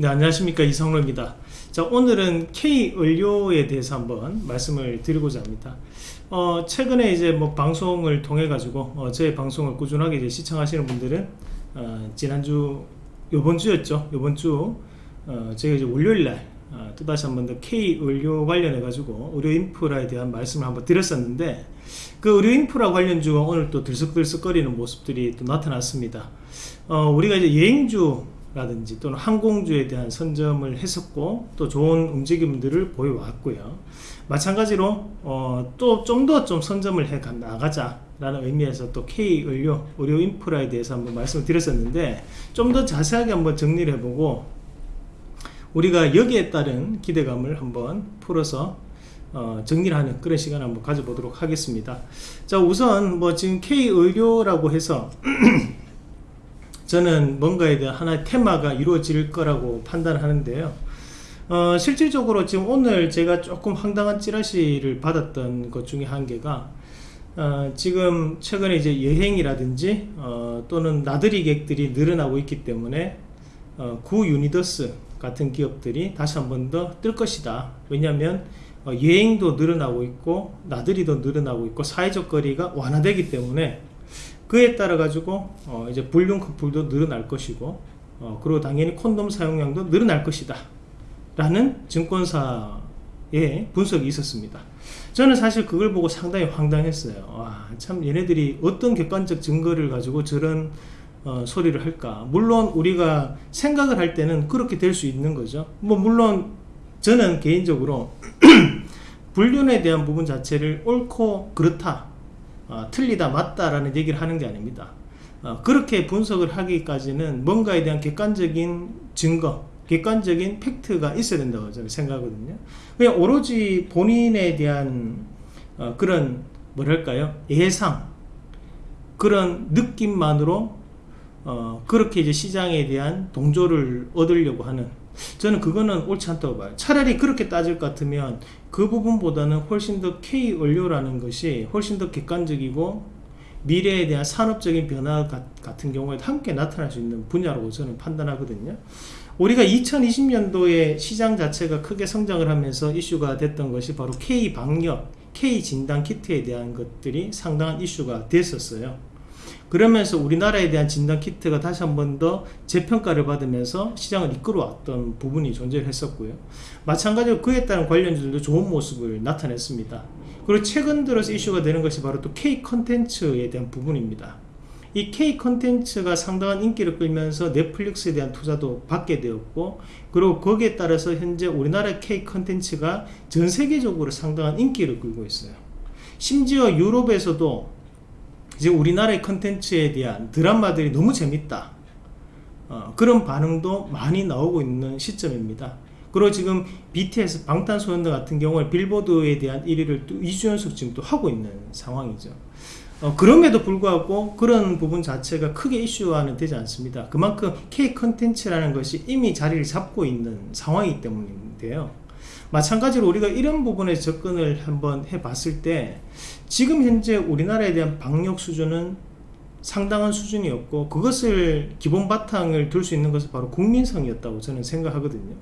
네 안녕하십니까. 이성로입니다. 자 오늘은 K 의료에 대해서 한번 말씀을 드리고자 합니다. 어, 최근에 이제 뭐 방송을 통해 가지고 어, 저의 방송을 꾸준하게 이제 시청하시는 분들은 어, 지난주 요번 주였죠. 요번 주 어, 제가 이제 월요일날 어, 또다시 한 번 더 K 의료 관련해 가지고 의료 인프라에 대한 말씀을 한번 드렸었는데 그 의료 인프라 관련주가 오늘 또 들썩들썩거리는 모습들이 또 나타났습니다. 어, 우리가 이제 여행주 라든지 또는 항공주에 대한 선점을 했었고 또 좋은 움직임들을 보여왔고요. 마찬가지로 어, 또 좀더좀 선점을 해 나가자 라는 의미에서 또 K 의료 의료 인프라에 대해서 한번 말씀을 드렸었는데 좀 더 자세하게 한번 정리를 해보고 우리가 여기에 따른 기대감을 한번 풀어서 어, 정리를 하는 그런 시간을 한번 가져보도록 하겠습니다. 자 우선 뭐 지금 K 의료라고 해서 저는 뭔가에 대한 하나의 테마가 이루어질 거라고 판단하는데요. 어, 실질적으로 지금 오늘 제가 조금 황당한 찌라시를 받았던 것 중에 한 개가 어, 지금 최근에 이제 여행이라든지 어, 또는 나들이 객들이 늘어나고 있기 때문에 어, 구 유니더스 같은 기업들이 다시 한 번 더 뜰 것이다. 왜냐하면 어, 여행도 늘어나고 있고 나들이도 늘어나고 있고 사회적 거리가 완화되기 때문에 그에 따라 가지고 어 이제 불륜 커플도 늘어날 것이고 어 그리고 당연히 콘돔 사용량도 늘어날 것이다. 라는 증권사의 분석이 있었습니다. 저는 사실 그걸 보고 상당히 황당했어요. 와, 참 얘네들이 어떤 객관적 증거를 가지고 저런 어, 소리를 할까? 물론 우리가 생각을 할 때는 그렇게 될 수 있는 거죠. 뭐 물론 저는 개인적으로 불륜에 대한 부분 자체를 옳고 그렇다 어, 틀리다 맞다라는 얘기를 하는 게 아닙니다. 어, 그렇게 분석을 하기까지는 뭔가에 대한 객관적인 증거 객관적인 팩트가 있어야 된다고 저는 생각하거든요. 그냥 오로지 본인에 대한 어, 그런 뭐랄까요? 예상 그런 느낌만으로 어, 그렇게 이제 시장에 대한 동조를 얻으려고 하는 저는 그거는 옳지 않다고 봐요. 차라리 그렇게 따질 것 같으면 그 부분보다는 훨씬 더 K 원료라는 것이 훨씬 더 객관적이고 미래에 대한 산업적인 변화 같은 경우에 함께 나타날 수 있는 분야라고 저는 판단하거든요. 우리가 2020년도에 시장 자체가 크게 성장을 하면서 이슈가 됐던 것이 바로 K 방역, K 진단 키트에 대한 것들이 상당한 이슈가 됐었어요 그러면서 우리나라에 대한 진단 키트가 다시 한 번 더 재평가를 받으면서 시장을 이끌어왔던 부분이 존재를 했었고요. 마찬가지로 그에 따른 관련주들도 좋은 모습을 나타냈습니다. 그리고 최근 들어서 이슈가 되는 것이 바로 또 K 컨텐츠에 대한 부분입니다. 이 K 컨텐츠가 상당한 인기를 끌면서 넷플릭스에 대한 투자도 받게 되었고 그리고 거기에 따라서 현재 우리나라 K 컨텐츠가 전 세계적으로 상당한 인기를 끌고 있어요. 심지어 유럽에서도 이제 우리나라의 컨텐츠에 대한 드라마들이 너무 재밌다. 어, 그런 반응도 많이 나오고 있는 시점입니다. 그리고 지금 BTS 방탄소년단 같은 경우에 빌보드에 대한 1위를 또 2주 연속 지금 또 하고 있는 상황이죠. 어, 그럼에도 불구하고 그런 부분 자체가 크게 이슈화는 되지 않습니다. 그만큼 K 컨텐츠라는 것이 이미 자리를 잡고 있는 상황이기 때문인데요. 마찬가지로 우리가 이런 부분에 접근을 한번 해 봤을 때 지금 현재 우리나라에 대한 방역 수준은 상당한 수준이었고 그것을 기본 바탕을 둘 수 있는 것은 바로 국민성이었다고 저는 생각하거든요.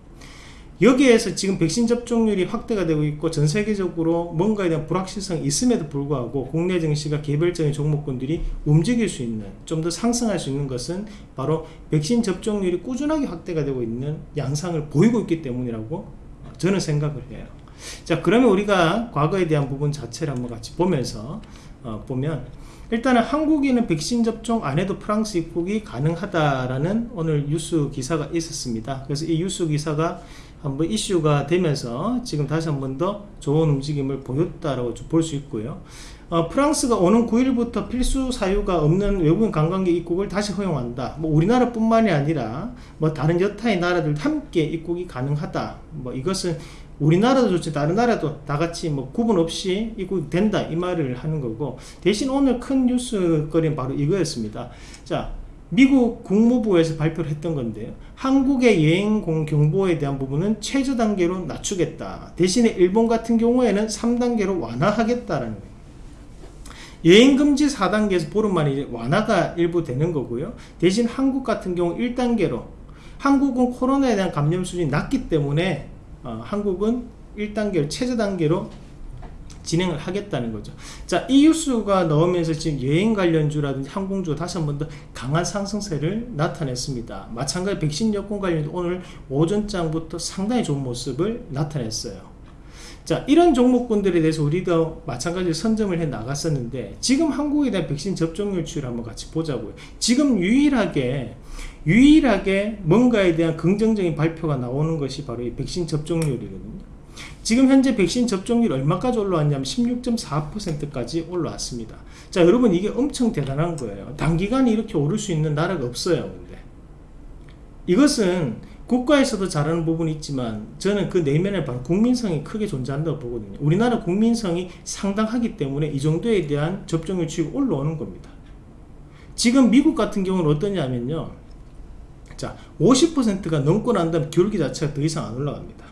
여기에서 지금 백신 접종률이 확대가 되고 있고 전 세계적으로 뭔가에 대한 불확실성이 있음에도 불구하고 국내 증시가 개별적인 종목군들이 움직일 수 있는 좀 더 상승할 수 있는 것은 바로 백신 접종률이 꾸준하게 확대가 되고 있는 양상을 보이고 있기 때문이라고 저는 생각을 해요 자 그러면 우리가 과거에 대한 부분 자체를 한번 같이 보면서 어, 보면 일단은 한국인은 백신 접종 안 해도 프랑스 입국이 가능하다라는 오늘 뉴스 기사가 있었습니다. 그래서 이 뉴스 기사가 한번 이슈가 되면서 지금 다시 한 번 더 좋은 움직임을 보였다라고 볼 수 있고요 어, 프랑스가 오는 9일부터 필수 사유가 없는 외국인 관광객 입국을 다시 허용한다. 뭐 우리나라 뿐만이 아니라 뭐 다른 여타의 나라들 함께 입국이 가능하다. 뭐 이것은 우리나라도 좋지 다른 나라도 다 같이 뭐 구분 없이 입국이 된다 이 말을 하는 거고 대신 오늘 큰 뉴스거리는 바로 이거였습니다. 자 미국 국무부에서 발표를 했던 건데요. 한국의 여행 경보에 대한 부분은 최저 단계로 낮추겠다. 대신에 일본 같은 경우에는 3단계로 완화하겠다라는 거예요. 여행금지 4단계에서 보름만에 완화가 일부 되는 거고요 대신 한국 같은 경우 1단계로 한국은 코로나에 대한 감염 수준이 낮기 때문에 어, 한국은 1단계로 최저 단계로 진행을 하겠다는 거죠. 자, 이 뉴스가 나오면서 지금 여행 관련주라든지 항공주 다시 한 번 더 강한 상승세를 나타냈습니다. 마찬가지 백신 여권 관련도 오늘 오전장부터 상당히 좋은 모습을 나타냈어요. 자, 이런 종목군들에 대해서 우리도 마찬가지로 선점을 해 나갔었는데 지금 한국에 대한 백신 접종률 추이를 한번 같이 보자고요. 지금 유일하게 유일하게 뭔가에 대한 긍정적인 발표가 나오는 것이 바로 이 백신 접종률이거든요. 지금 현재 백신 접종률 얼마까지 올라왔냐면 16.4%까지 올라왔습니다. 자, 여러분 이게 엄청 대단한 거예요. 단기간에 이렇게 오를 수 있는 나라가 없어요. 근데 이것은 국가에서도 잘하는 부분이 있지만 저는 그 내면에 바로 국민성이 크게 존재한다고 보거든요. 우리나라 국민성이 상당하기 때문에 이 정도에 대한 접종률 추이가 올라오는 겁니다. 지금 미국 같은 경우는 어떠냐면요. 자, 50%가 넘고 난 다음 기울기 자체가 더 이상 안 올라갑니다.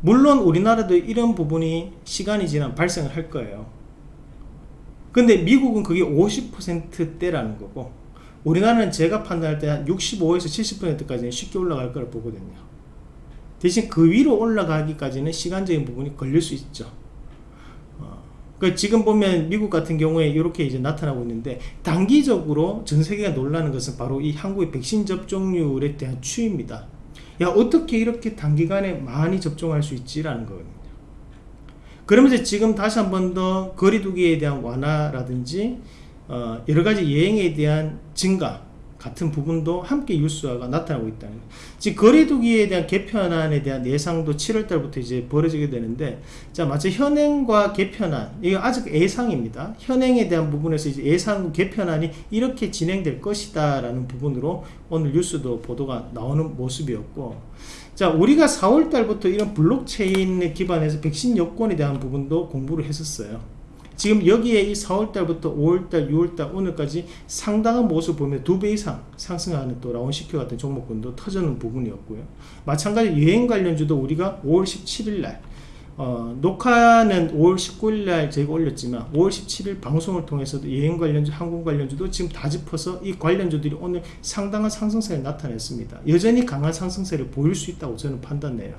물론 우리나라도 이런 부분이 시간이 지나면 발생을 할 거예요. 근데 미국은 그게 50%대라는 거고 우리나라는 제가 판단할 때 한 65에서 70%까지는 쉽게 올라갈 거라 보거든요. 대신 그 위로 올라가기까지는 시간적인 부분이 걸릴 수 있죠. 어, 그 지금 보면 미국 같은 경우에 이렇게 이제 나타나고 있는데 단기적으로 전 세계가 놀라는 것은 바로 이 한국의 백신 접종률에 대한 추이입니다. 야 어떻게 이렇게 단기간에 많이 접종할 수 있지라는 거거든요 그러면서 지금 다시 한 번 더 거리두기에 대한 완화라든지 어, 여러가지 여행에 대한 증가 같은 부분도 함께 유수화가 나타나고 있다는 거예요. 즉 거리두기에 대한 개편안에 대한 예상도 7월달부터 이제 벌어지게 되는데 자 마치 현행과 개편안 이거 아직 예상입니다. 현행에 대한 부분에서 이제 예상 개편안이 이렇게 진행될 것이다 라는 부분으로 오늘 뉴스도 보도가 나오는 모습이었고 자 우리가 4월달부터 이런 블록체인 기반에서 백신 여권에 대한 부분도 공부를 했었어요. 지금 여기에 이 4월달부터 5월달, 6월달 오늘까지 상당한 모습 보면 두 배 이상 상승하는 또 라온시큐어 같은 종목군도 터지는 부분이었고요. 마찬가지 여행 관련주도 우리가 5월 17일날 어, 녹화는 5월 19일날 저희가 올렸지만 5월 17일 방송을 통해서도 여행 관련주, 항공 관련주도 지금 다 짚어서 이 관련주들이 오늘 상당한 상승세를 나타냈습니다. 여전히 강한 상승세를 보일 수 있다고 저는 판단해요.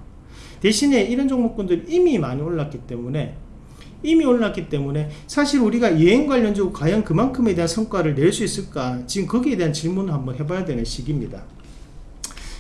대신에 이런 종목군들이 이미 많이 올랐기 때문에 이미 올랐기 때문에 사실 우리가 여행 관련적으로 과연 그만큼에 대한 성과를 낼 수 있을까? 지금 거기에 대한 질문을 한번 해봐야 되는 시기입니다.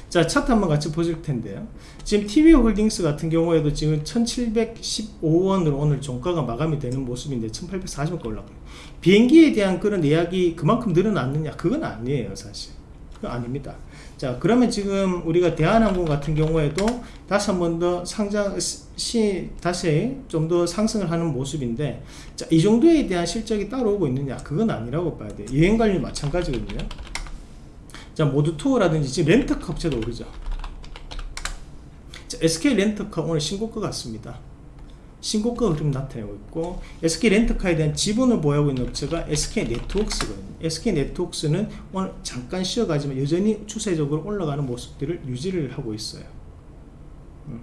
자 차트 한번 같이 보실 텐데요. 지금 TV홀딩스 같은 경우에도 지금 1715원으로 오늘 종가가 마감이 되는 모습인데 1840원 올라가요. 비행기에 대한 그런 예약이 그만큼 늘어났느냐? 그건 아니에요 사실. 그건 아닙니다 자 그러면 지금 우리가 대한항공 같은 경우에도 다시 한 번 더 상장 시 다시 좀 더 상승을 하는 모습인데 자, 이 정도에 대한 실적이 따라오고 있느냐? 그건 아니라고 봐야 돼요. 여행 관련 마찬가지거든요. 자 모두 투어라든지 지금 렌터카 업체도 오르죠. 자, SK 렌터카 오늘 신고가 같습니다 신고가 흐름 나타내고 있고 SK 렌터카에 대한 지분을 보유하고 있는 업체가 SK 네트웍스거든요. SK 네트웍스는 오늘 잠깐 쉬어가지만 여전히 추세적으로 올라가는 모습들을 유지를 하고 있어요. 음.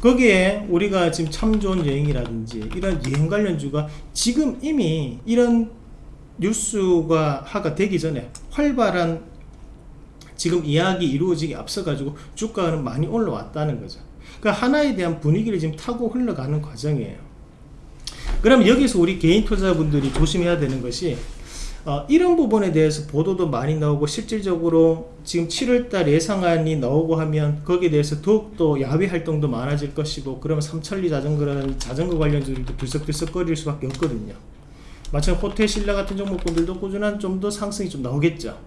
거기에 우리가 지금 참 좋은 여행이라든지 이런 여행 관련주가 지금 이미 이런 뉴스가 하가 되기 전에 활발한 지금 이야기 이루어지기 앞서 가지고 주가는 많이 올라왔다는 거죠 그 하나에 대한 분위기를 지금 타고 흘러가는 과정이에요. 그럼 여기서 우리 개인 투자분들이 조심해야 되는 것이 어, 이런 부분에 대해서 보도도 많이 나오고 실질적으로 지금 7월달 예상안이 나오고 하면 거기에 대해서 더욱더 야외 활동도 많아질 것이고 그러면 삼천리 자전거라는 자전거 관련주들도 들썩들썩거릴 수밖에 없거든요. 마찬가지 호텔 신라 같은 종목군들도 꾸준한 좀 더 상승이 좀 나오겠죠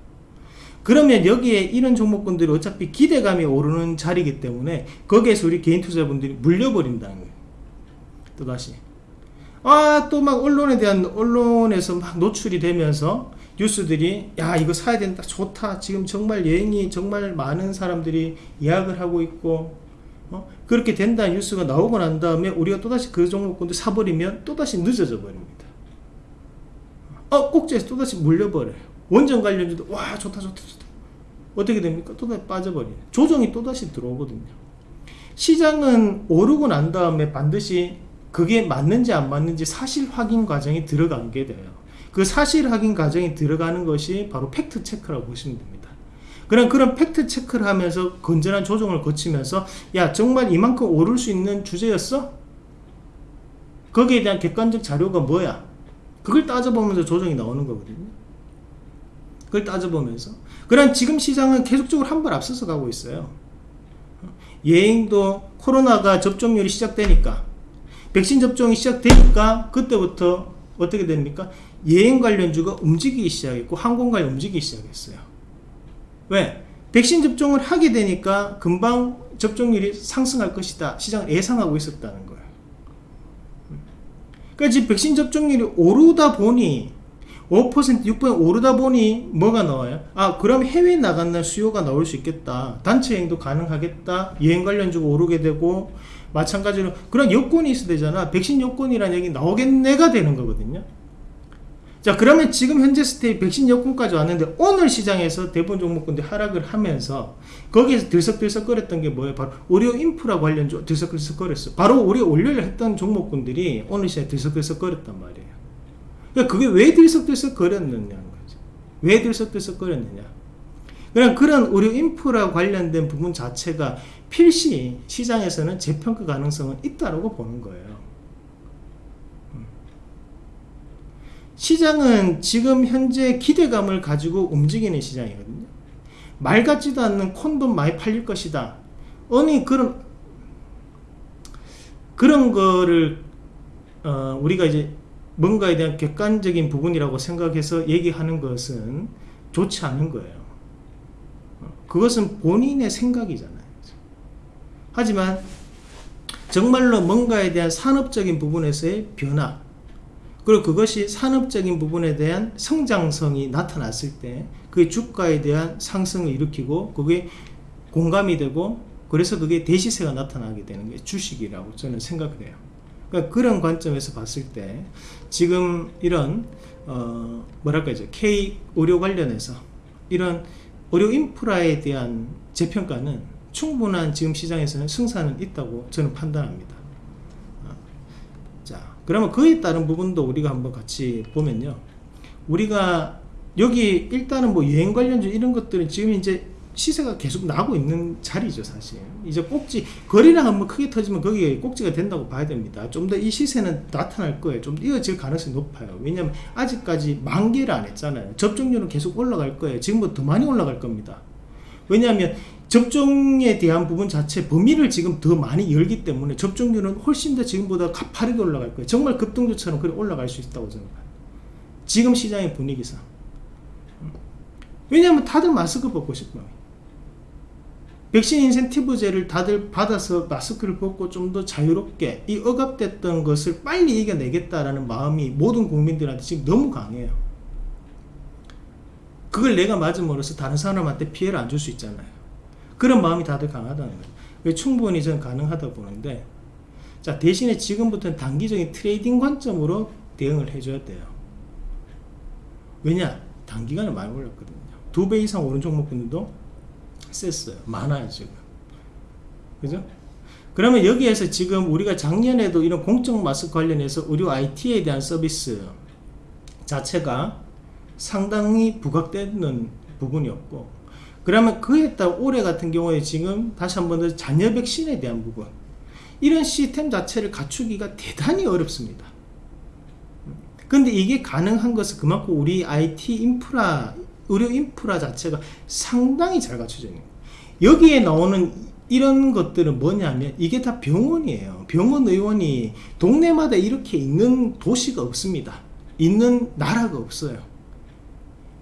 그러면 여기에 이런 종목군들이 어차피 기대감이 오르는 자리이기 때문에 거기에서 우리 개인 투자분들이 물려버린다는 거예요. 또다시. 아, 또 막 언론에 대한, 언론에서 막 노출이 되면서 뉴스들이 야, 이거 사야 된다. 좋다. 지금 정말 여행이 정말 많은 사람들이 예약을 하고 있고, 어? 그렇게 된다는 뉴스가 나오고 난 다음에 우리가 또다시 그 종목군들 사버리면 또다시 늦어져 버립니다. 어, 꼭지에서 또다시 물려버려요. 원전 관련주도 와 좋다 좋다 좋다 어떻게 됩니까? 또다시 빠져버리네 조정이 또다시 들어오거든요 시장은 오르고 난 다음에 반드시 그게 맞는지 안 맞는지 사실 확인 과정이 들어가게 돼요 그 사실 확인 과정이 들어가는 것이 바로 팩트 체크라고 보시면 됩니다 그런 그런 팩트 체크를 하면서 건전한 조정을 거치면서 야 정말 이만큼 오를 수 있는 주제였어? 거기에 대한 객관적 자료가 뭐야? 그걸 따져보면서 조정이 나오는 거거든요. 그걸 따져보면서 그런 지금 시장은 계속적으로 한 발 앞서서 가고 있어요. 예행도 코로나가 접종률이 시작되니까 백신 접종이 시작되니까 그때부터 어떻게 됩니까? 여행 관련주가 움직이기 시작했고 항공 관련 움직이기 시작했어요. 왜? 백신 접종을 하게 되니까 금방 접종률이 상승할 것이다. 시장을 예상하고 있었다는 거예요. 그러니까 지금 백신 접종률이 오르다 보니 5% 6% 오르다 보니 뭐가 나와요? 아 그럼 해외 나간다 수요가 나올 수 있겠다. 단체 여행도 가능하겠다. 여행 관련주가 오르게 되고 마찬가지로 그런 여건이 있어야 되잖아. 백신 여건이라는 얘기 나오겠네가 되는 거거든요. 자 그러면 지금 현재 스테이 백신 여건까지 왔는데 오늘 시장에서 대부분 종목군들 하락을 하면서 거기에서 들썩들썩거렸던 게 뭐예요? 바로 의료 인프라 관련주 들썩들썩거렸어. 바로 우리 올려를 했던 종목군들이 오늘 시장에 들썩들썩거렸단 말이에요. 그러니까 그게 왜 들썩들썩 거렸느냐는 거죠. 왜 들썩들썩 거렸느냐? 그냥 그런 의료 인프라 관련된 부분 자체가 필시 시장에서는 재평가 가능성은 있다고 보는 거예요. 시장은 지금 현재 기대감을 가지고 움직이는 시장이거든요. 말 같지도 않는 콘돔 많이 팔릴 것이다. 아니 그런 그런 거를 어, 우리가 이제 뭔가에 대한 객관적인 부분이라고 생각해서 얘기하는 것은 좋지 않은 거예요. 어, 그것은 본인의 생각이잖아요. 하지만 정말로 뭔가에 대한 산업적인 부분에서의 변화 그리고 그것이 산업적인 부분에 대한 성장성이 나타났을 때그 주가에 대한 상승을 일으키고 그게 공감이 되고 그래서 그게 대시세가 나타나게 되는 게 주식이라고 저는 생각을 해요. 그러니까 그런 관점에서 봤을 때 지금 이런 어 뭐랄까 이제 K 의료 관련해서 이런 의료 인프라에 대한 재평가는 충분한 지금 시장에서는 승산은 있다고 저는 판단합니다. 그러면 그에 따른 부분도 우리가 한번 같이 보면요. 우리가 여기 일단은 뭐 여행 관련주 이런 것들은 지금 이제 시세가 계속 나고 있는 자리죠 사실. 이제 꼭지 거리랑 한번 크게 터지면 거기에 꼭지가 된다고 봐야 됩니다. 좀 더 이 시세는 나타날 거예요. 좀 이어질 가능성이 높아요. 왜냐면 아직까지 만개를 안 했잖아요. 접종률은 계속 올라갈 거예요. 지금보다 더 많이 올라갈 겁니다. 왜냐하면 접종에 대한 부분 자체 범위를 지금 더 많이 열기 때문에 접종률은 훨씬 더 지금보다 가파르게 올라갈 거예요. 정말 급등주처럼 그래 올라갈 수 있다고 저는 봐요. 지금 시장의 분위기상. 왜냐하면 다들 마스크 벗고 싶어요. 백신 인센티브제를 다들 받아서 마스크를 벗고 좀 더 자유롭게 이 억압됐던 것을 빨리 이겨내겠다라는 마음이 모든 국민들한테 지금 너무 강해요. 그걸 내가 맞음으로써 다른 사람한테 피해를 안 줄 수 있잖아요. 그런 마음이 다들 강하다는 거예요. 충분히 저는 가능하다 보는데 자 대신에 지금부터는 단기적인 트레이딩 관점으로 대응을 해줘야 돼요. 왜냐? 단기간에 많이 올랐거든요. 두 배 이상 오른 종목들도 셌어요. 많아요 지금. 그죠? 그러면 여기에서 지금 우리가 작년에도 이런 공적 마스크 관련해서 의료 IT에 대한 서비스 자체가 상당히 부각되는 부분이었고 그러면 그에 따라 올해 같은 경우에 지금 다시 한 번 더 잔여 백신에 대한 부분 이런 시스템 자체를 갖추기가 대단히 어렵습니다. 근데 이게 가능한 것은 그만큼 우리 IT 인프라 의료 인프라 자체가 상당히 잘 갖춰져 있는 거예요. 여기에 나오는 이런 것들은 뭐냐면 이게 다 병원이에요. 병원 의원이 동네마다 이렇게 있는 도시가 없습니다. 있는 나라가 없어요.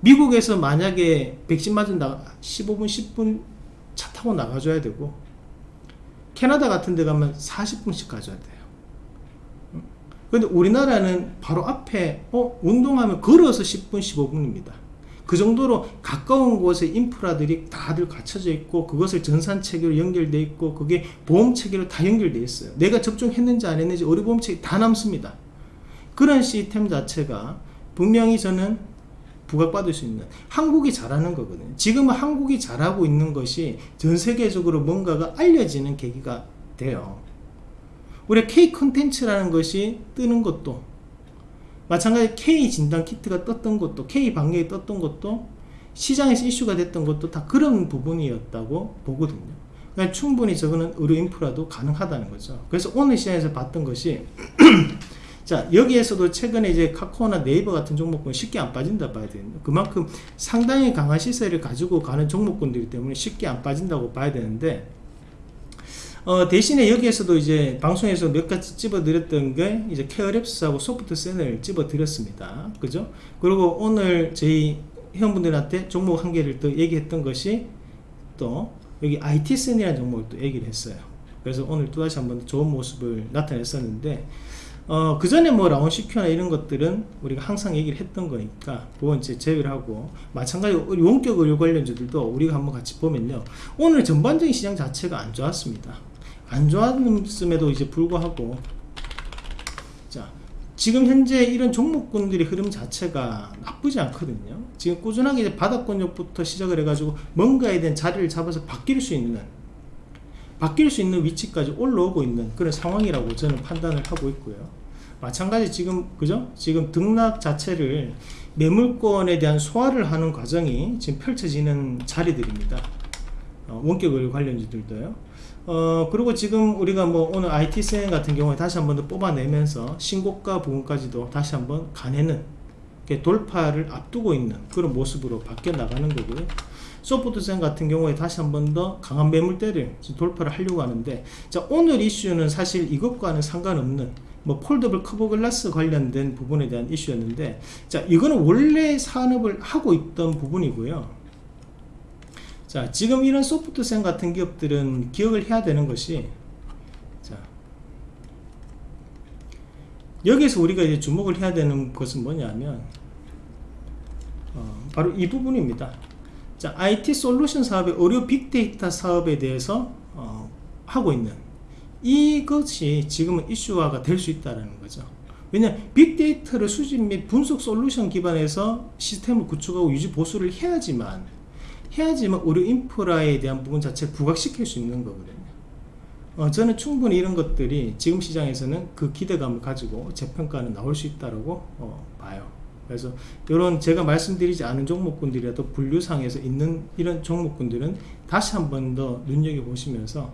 미국에서 만약에 백신 맞은다 15분 10분 차 타고 나가줘야 되고 캐나다 같은 데 가면 40분씩 가져야 돼요 근데 우리나라는 바로 앞에 어 운동하면 걸어서 10분 15분입니다 그 정도로 가까운 곳에 인프라들이 다들 갖춰져 있고 그것을 전산 체계로 연결돼 있고 그게 보험 체계로 다 연결돼 있어요. 내가 접종했는지 안 했는지 의료보험 체계 다 남습니다. 그런 시스템 자체가 분명히 저는 부각받을 수 있는 한국이 잘하는 거거든요. 지금은 한국이 잘하고 있는 것이 전 세계적으로 뭔가가 알려지는 계기가 돼요. 우리 K 컨텐츠라는 것이 뜨는 것도 마찬가지 K 진단 키트가 떴던 것도 K 방역이 떴던 것도 시장에서 이슈가 됐던 것도 다 그런 부분이었다고 보거든요. 그러니까 충분히 저거는 의료 인프라도 가능하다는 거죠. 그래서 오늘 시장에서 봤던 것이 자 여기에서도 최근에 이제 카카오나 네이버 같은 종목군 쉽게 안 빠진다 봐야 되는 그만큼 상당히 강한 시세를 가지고 가는 종목군들이기 때문에 쉽게 안 빠진다고 봐야 되는데 어, 대신에 여기에서도 이제 방송에서 몇 가지 집어드렸던 게 이제 케어랩스하고 소프트센을 집어드렸습니다. 그죠? 그리고 오늘 저희 회원분들한테 종목 한 개를 또 얘기했던 것이 또 여기 IT센이라는 종목을 또 얘기를 했어요. 그래서 오늘 또다시 한번 좋은 모습을 나타냈었는데 어, 그 전에 뭐 라운시큐나 이런 것들은 우리가 항상 얘기를 했던 거니까 그건 이제 제외를 하고 마찬가지로 원격 의료 관련주들도 우리가 한번 같이 보면요 오늘 전반적인 시장 자체가 안 좋았습니다 안 좋았음에도 이제 불구하고 자 지금 현재 이런 종목군들의 흐름 자체가 나쁘지 않거든요. 지금 꾸준하게 이제 바닥권역부터 시작을 해가지고 뭔가에 대한 자리를 잡아서 바뀔 수 있는 바뀔 수 있는 위치까지 올라오고 있는 그런 상황이라고 저는 판단을 하고 있고요. 마찬가지 지금 그죠? 지금 등락 자체를 매물권에 대한 소화를 하는 과정이 지금 펼쳐지는 자리들입니다. 어, 원격을 관련주들도요. 어 그리고 지금 우리가 뭐 오늘 IT센 같은 경우에 다시 한 번 더 뽑아내면서 신고가 부분까지도 다시 한번 가내는 돌파를 앞두고 있는 그런 모습으로 바뀌어 나가는 거고요. 소프트센 같은 경우에 다시 한 번 더 강한 매물대를 돌파를 하려고 하는데 자 오늘 이슈는 사실 이것과는 상관없는 뭐 폴더블 커버 글라스 관련된 부분에 대한 이슈였는데 자 이거는 원래 산업을 하고 있던 부분이고요 자 지금 이런 소프트센 같은 기업들은 기억을 해야 되는 것이 자 여기서 우리가 이제 주목을 해야 되는 것은 뭐냐면 어, 바로 이 부분입니다. 자 IT 솔루션 사업의 의료 빅데이터 사업에 대해서 어, 하고 있는 이것이 지금은 이슈화가 될 수 있다는 거죠. 왜냐 빅데이터를 수집 및 분석 솔루션 기반에서 시스템을 구축하고 유지 보수를 해야지만 해야지만 우리 인프라에 대한 부분 자체를 부각시킬 수 있는 거거든요. 어, 저는 충분히 이런 것들이 지금 시장에서는 그 기대감을 가지고 재평가는 나올 수 있다고 어, 봐요. 그래서 이런 제가 말씀드리지 않은 종목군들이라도 분류상에서 있는 이런 종목군들은 다시 한 번 더 눈여겨보시면서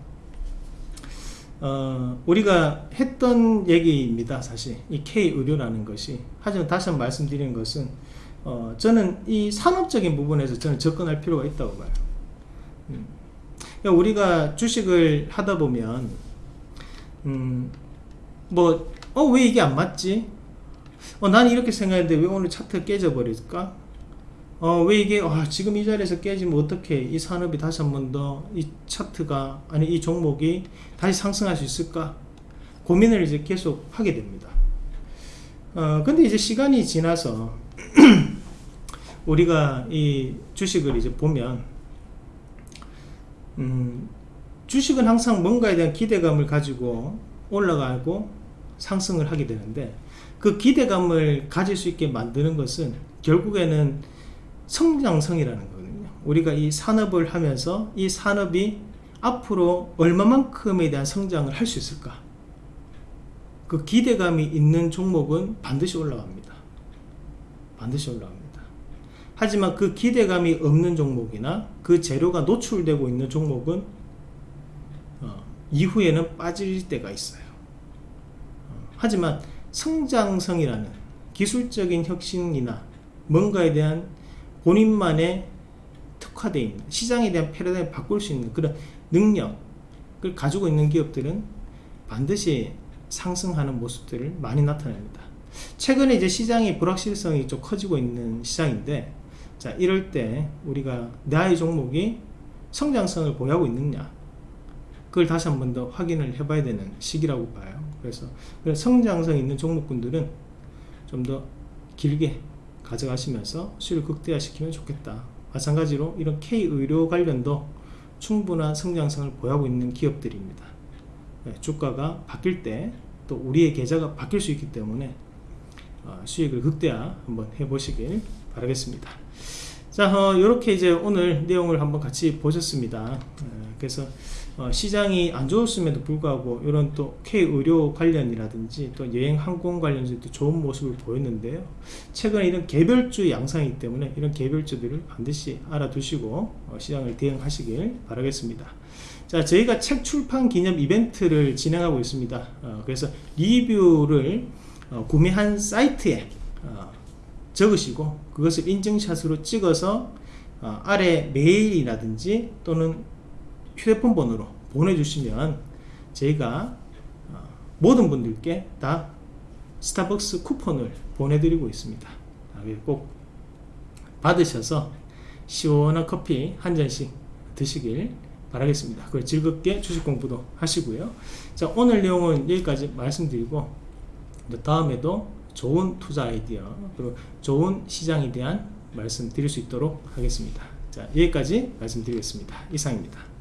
어, 우리가 했던 얘기입니다 사실. 이 K의료라는 것이. 하지만 다시 한 번 말씀드리는 것은 어, 저는 이 산업적인 부분에서 저는 접근할 필요가 있다고 봐요. 음. 그러니까 우리가 주식을 하다 보면, 음, 뭐, 어, 왜 이게 안 맞지? 어, 나는 이렇게 생각했는데 왜 오늘 차트 깨져버릴까? 어, 왜 이게, 아, 지금 이 자리에서 깨지면 어떻게 이 산업이 다시 한 번 더 이 차트가, 아니, 이 종목이 다시 상승할 수 있을까? 고민을 이제 계속 하게 됩니다. 어, 근데 이제 시간이 지나서 우리가 이 주식을 이제 보면 음, 주식은 항상 뭔가에 대한 기대감을 가지고 올라가고 상승을 하게 되는데 그 기대감을 가질 수 있게 만드는 것은 결국에는 성장성이라는 거거든요. 우리가 이 산업을 하면서 이 산업이 앞으로 얼마만큼에 대한 성장을 할 수 있을까? 그 기대감이 있는 종목은 반드시 올라갑니다. 반드시 올라갑니다 하지만 그 기대감이 없는 종목이나 그 재료가 노출되고 있는 종목은 어, 이후에는 빠질 때가 있어요. 어, 하지만 성장성이라는 기술적인 혁신이나 뭔가에 대한 본인만의 특화되어 있는 시장에 대한 패러다임을 바꿀 수 있는 그런 능력을 가지고 있는 기업들은 반드시 상승하는 모습들을 많이 나타냅니다. 최근에 이제 시장의 불확실성이 좀 커지고 있는 시장인데 자 이럴 때 우리가 나의 종목이 성장성을 보유하고 있느냐? 그걸 다시 한 번 더 확인을 해 봐야 되는 시기라고 봐요. 그래서 성장성 있는 종목군들은 좀 더 길게 가져가시면서 수익을 극대화시키면 좋겠다. 마찬가지로 이런 K의료 관련도 충분한 성장성을 보유하고 있는 기업들입니다. 네, 주가가 바뀔 때 또 우리의 계좌가 바뀔 수 있기 때문에 어, 수익을 극대화 한번 해보시길 바라겠습니다 자, 어, 이렇게 이제 오늘 내용을 한번 같이 보셨습니다. 어, 그래서 어, 시장이 안 좋았음에도 불구하고 이런 또 K 의료 관련이라든지 또 여행 항공 관련주도 좋은 모습을 보였는데요. 최근에 이런 개별주 양상이기 때문에 이런 개별주들을 반드시 알아두시고 어, 시장을 대응하시길 바라겠습니다. 자, 저희가 책 출판 기념 이벤트를 진행하고 있습니다. 어, 그래서 리뷰를 어, 구매한 사이트에 어, 적으시고 그것을 인증샷으로 찍어서 어, 아래 메일이라든지 또는 휴대폰 번호로 보내주시면 저희가 어, 모든 분들께 다 스타벅스 쿠폰을 보내드리고 있습니다. 아, 꼭 받으셔서 시원한 커피 한 잔씩 드시길 바라겠습니다. 그걸 즐겁게 주식 공부도 하시고요. 자 오늘 내용은 여기까지 말씀드리고 다음에도 좋은 투자 아이디어 그리고 좋은 시장에 대한 말씀 드릴 수 있도록 하겠습니다. 자 여기까지 말씀드리겠습니다. 이상입니다.